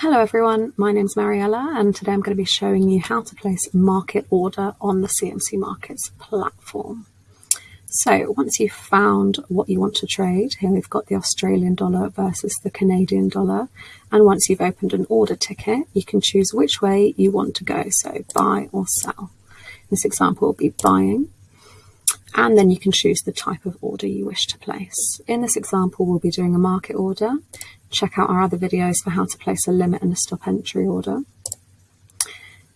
Hello everyone, my name is Mariella and today I'm going to be showing you how to place market order on the CMC Markets platform. So once you've found what you want to trade, here we've got the Australian dollar versus the Canadian dollar, and once you've opened an order ticket, you can choose which way you want to go, so buy or sell. This example will be buying, and then you can choose the type of order you wish to place. In this example, we'll be doing a market order, check out our other videos for how to place a limit and a stop entry order.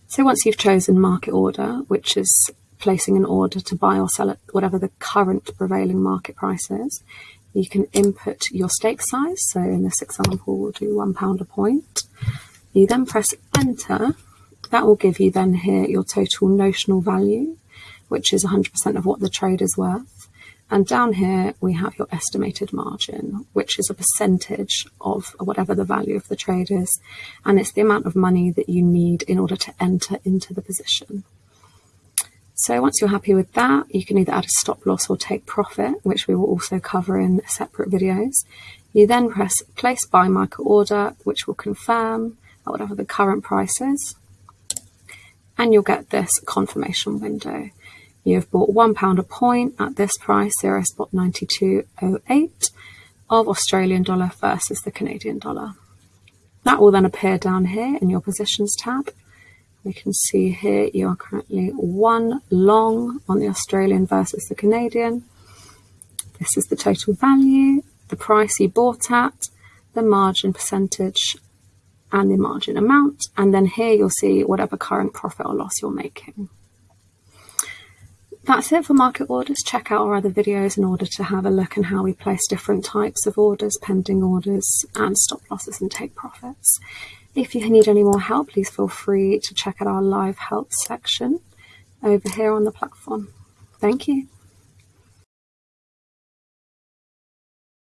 So once you've chosen market order, which is placing an order to buy or sell at whatever the current prevailing market price is, you can input your stake size. So in this example, we'll do one pound a point. You then press enter. That will give you then here your total notional value, which is 100% of what the trade is worth. And down here, we have your estimated margin, which is a percentage of whatever the value of the trade is. And it's the amount of money that you need in order to enter into the position. So once you're happy with that, you can either add a stop loss or take profit, which we will also cover in separate videos. You then press place buy market order, which will confirm at whatever the current price is. And you'll get this confirmation window. You've bought £1 a point at this price, 0 spot 9208 of Australian dollar versus the Canadian dollar. That will then appear down here in your positions tab. We can see here you are currently one long on the Australian versus the Canadian. This is the total value, the price you bought at, the margin percentage and the margin amount. And then here you'll see whatever current profit or loss you're making. That's it for market orders. Check out our other videos in order to have a look at how we place different types of orders, pending orders, and stop losses and take profits. If you need any more help, please feel free to check out our live help section over here on the platform. Thank you.